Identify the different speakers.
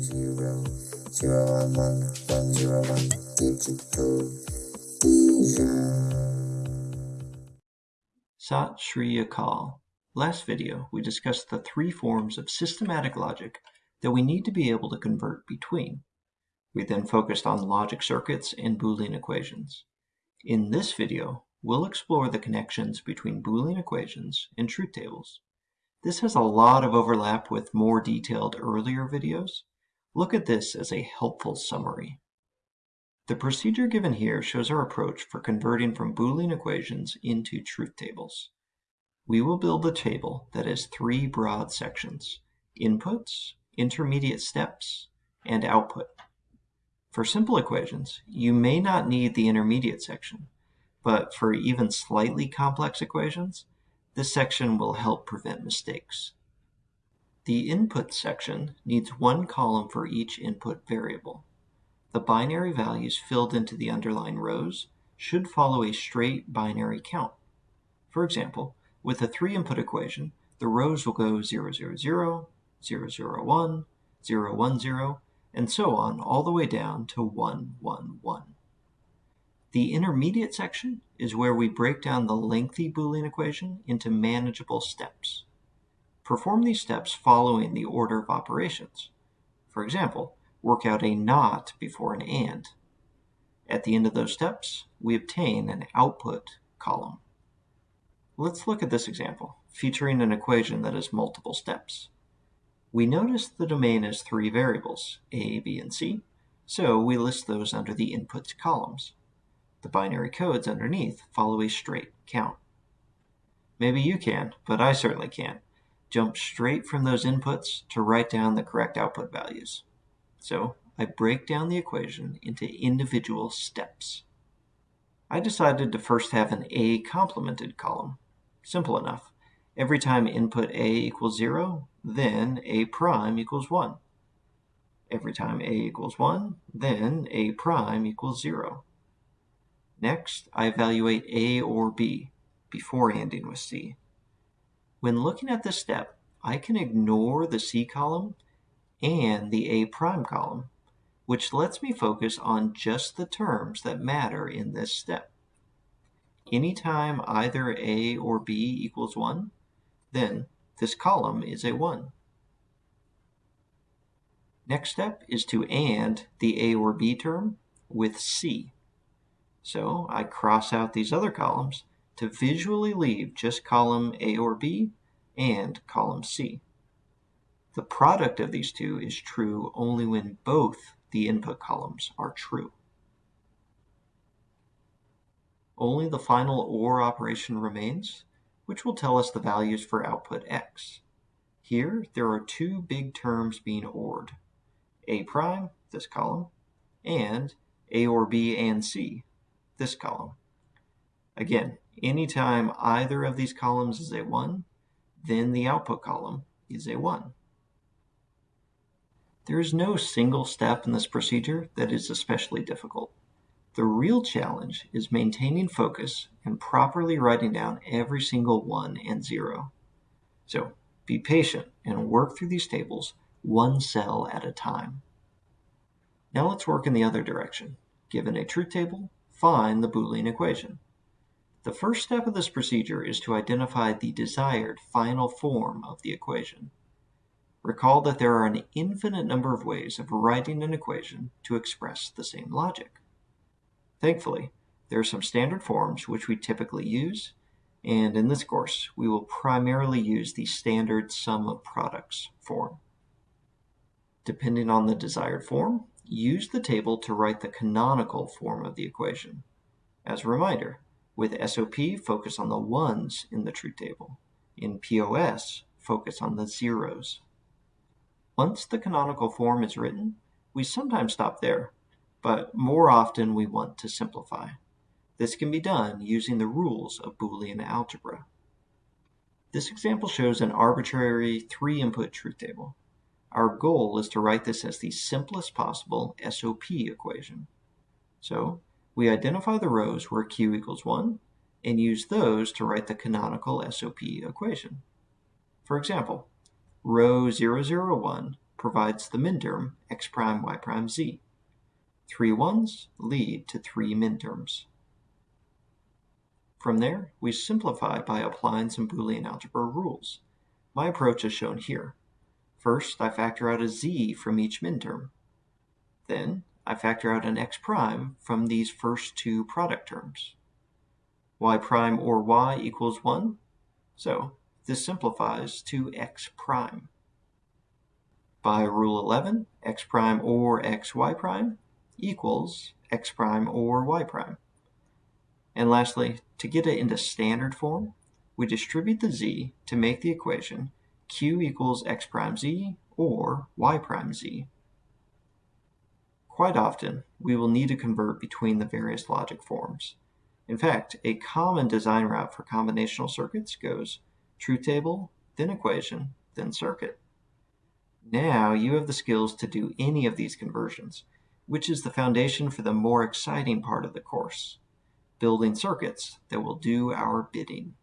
Speaker 1: zero zero one one one zero one digital vision.
Speaker 2: Sat Shri Akal. Last video, we discussed the three forms of systematic logic that we need to be able to convert between. We then focused on logic circuits and Boolean equations. In this video, we'll explore the connections between Boolean equations and truth tables. This has a lot of overlap with more detailed earlier videos. Look at this as a helpful summary. The procedure given here shows our approach for converting from Boolean equations into truth tables. We will build a table that has three broad sections, inputs, intermediate steps, and output. For simple equations, you may not need the intermediate section, but for even slightly complex equations, this section will help prevent mistakes. The input section needs one column for each input variable. The binary values filled into the underlying rows should follow a straight binary count. For example, with a three-input equation, the rows will go 0, 0, 0, 0, 0, 1, 0, 1, 0, and so on all the way down to 1, 1, 1. The intermediate section is where we break down the lengthy Boolean equation into manageable steps. Perform these steps following the order of operations. For example, work out a not before an and. At the end of those steps, we obtain an output column. Let's look at this example, featuring an equation that has multiple steps. We notice the domain has three variables, a, b, and c, so we list those under the inputs columns. The binary codes underneath follow a straight count. Maybe you can, but I certainly can't. Jump straight from those inputs to write down the correct output values. So I break down the equation into individual steps. I decided to first have an A complemented column. Simple enough. Every time input A equals 0, then A prime equals 1. Every time A equals 1, then A prime equals 0. Next, I evaluate A or B before ANDing with C. When looking at this step, I can ignore the C column and the A prime column, which lets me focus on just the terms that matter in this step. Anytime either A or B equals 1, then this column is a 1. Next step is to AND the A or B term with C. So I cross out these other columns to visually leave just column A or B and column C. The product of these two is true only when both the input columns are true. Only the final OR operation remains, which will tell us the values for output x. Here, there are two big terms being ORed, A prime, this column, and A or B and C, this column. Again, anytime either of these columns is a 1, then the output column is a 1. There is no single step in this procedure that is especially difficult. The real challenge is maintaining focus and properly writing down every single 1 and 0. So be patient and work through these tables one cell at a time. Now let's work in the other direction. Given a truth table, find the Boolean equation. The first step of this procedure is to identify the desired final form of the equation. Recall that there are an infinite number of ways of writing an equation to express the same logic. Thankfully, there are some standard forms which we typically use, and in this course, we will primarily use the standard sum of products form. Depending on the desired form, use the table to write the canonical form of the equation. As a reminder, with SOP, focus on the ones in the truth table. In POS, focus on the zeros. Once the canonical form is written, we sometimes stop there, but more often we want to simplify. This can be done using the rules of Boolean algebra. This example shows an arbitrary three-input truth table. Our goal is to write this as the simplest possible SOP equation. So we identify the rows where q equals 1 and use those to write the canonical SOP equation. For example, row 001 provides the minterm x prime y prime z. Three ones lead to three minterms. From there, we simplify by applying some Boolean algebra rules. My approach is shown here. First, I factor out a z from each minterm. Then, I factor out an x prime from these first two product terms. y prime or y equals 1, so this simplifies to x prime. By rule 11, x prime or xy prime equals x prime or y prime. And lastly, to get it into standard form, we distribute the z to make the equation q equals x prime z or y prime z. Quite often, we will need to convert between the various logic forms. In fact, a common design route for combinational circuits goes truth table, then equation, then circuit. Now you have the skills to do any of these conversions, which is the foundation for the more exciting part of the course, building circuits that will do our bidding.